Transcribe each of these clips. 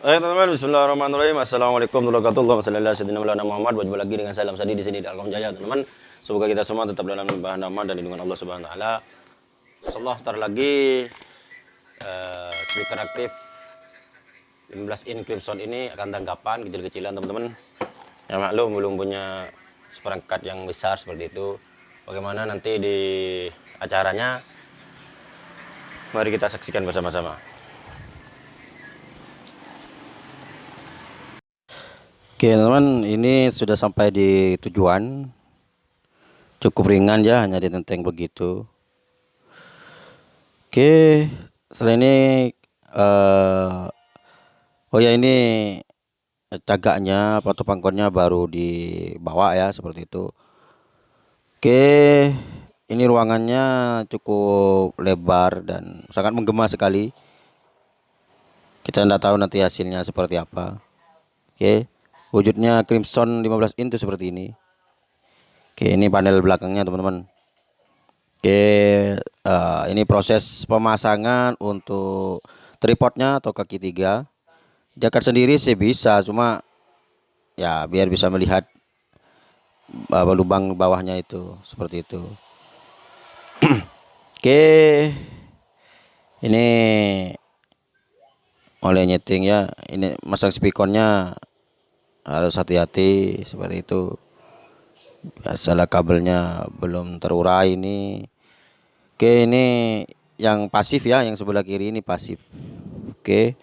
Oke teman-teman, Bismillahirrahmanirrahim. Assalamualaikum warahmatullahi wabarakatuh. Muhammad. Berjumpa lagi dengan salam sadi di sini di Alkom Jaya, teman-teman. Semoga kita semua tetap dalam limpahan aman dan lindungan Allah Subhanahu wa taala. Insyaallah tar lagi uh, speaker aktif 15 in Crimson ini akan tanggapan kecil-kecilan teman-teman. Ya maklum belum punya seperangkat yang besar seperti itu. Bagaimana nanti di acaranya? Mari kita saksikan bersama-sama. Oke teman-teman ini sudah sampai di tujuan. Cukup ringan ya hanya ditenteng begitu. Oke setelah ini uh, oh ya ini cagaknya atau pangkonnya baru dibawa ya seperti itu. Oke ini ruangannya cukup lebar dan sangat menggema sekali. Kita tidak tahu nanti hasilnya seperti apa. Oke wujudnya crimson 15 in itu seperti ini. Oke ini panel belakangnya teman-teman. Oke uh, ini proses pemasangan untuk tripodnya atau kaki tiga. Jaket sendiri sih bisa cuma ya biar bisa melihat uh, lubang bawahnya itu seperti itu. Oke ini oleh nyeting ya. Ini masang spikonnya harus hati-hati seperti itu. Biasalah kabelnya belum terurai ini. Oke ini yang pasif ya yang sebelah kiri ini pasif. Oke.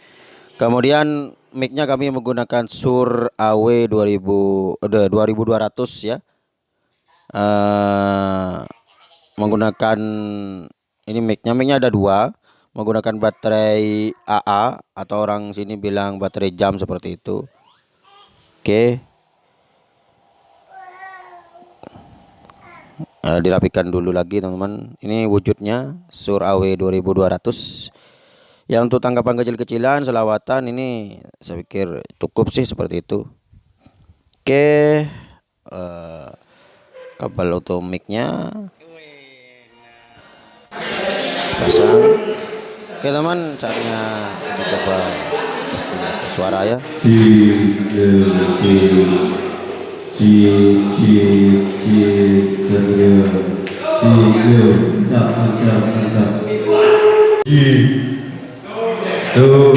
Kemudian micnya kami menggunakan sur AW 2000 uh, 2200 ya. Uh, menggunakan ini micnya micnya ada dua. Menggunakan baterai AA atau orang sini bilang baterai jam seperti itu Oke. Nah, dirapikan dulu lagi teman-teman. Ini wujudnya Sur AW 2200. Ya untuk tanggapan kecil-kecilan selawatan ini saya pikir cukup sih seperti itu. Oke. Uh, kabel otomiknya pasang. Oke teman, saatnya kita coba suara ya tuh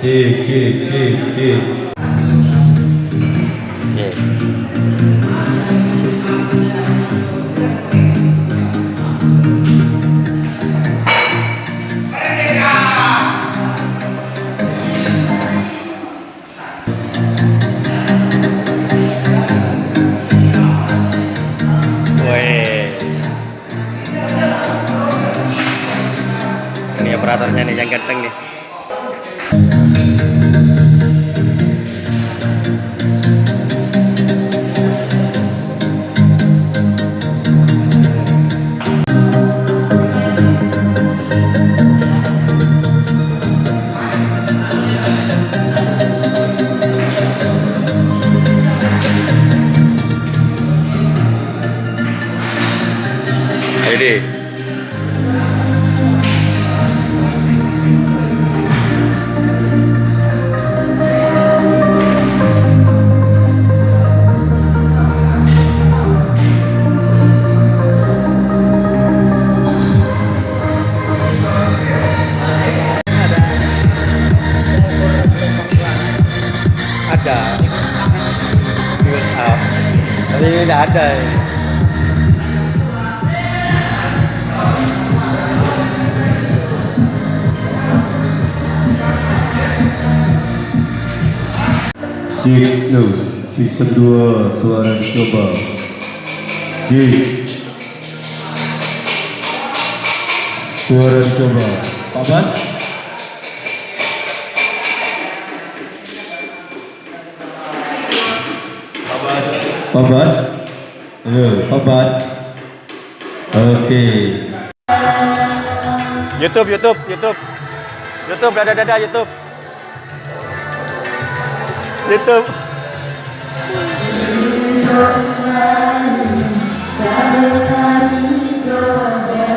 cik cik cik cik Ini tapi ini tidak ada ya. Cik no, season 2 suara dicoba Cik Suara dicoba Pak Bas Pak Bas Halo Pak Bas Oke. YouTube YouTube YouTube YouTube dada dada YouTube YouTube Oke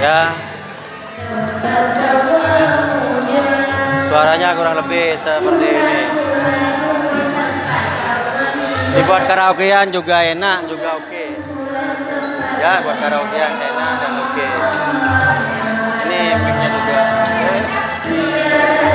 Ya. Suaranya kurang lebih seperti ini. Dibuat karaokean juga enak juga oke. Ya buat karaokean enak dan oke. Ini mic-nya juga. Oke.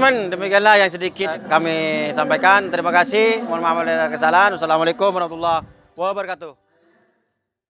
Teman-teman, demikianlah yang sedikit kami sampaikan. Terima kasih. Mohon maaf ada kesalahan. Wassalamualaikum warahmatullahi wabarakatuh.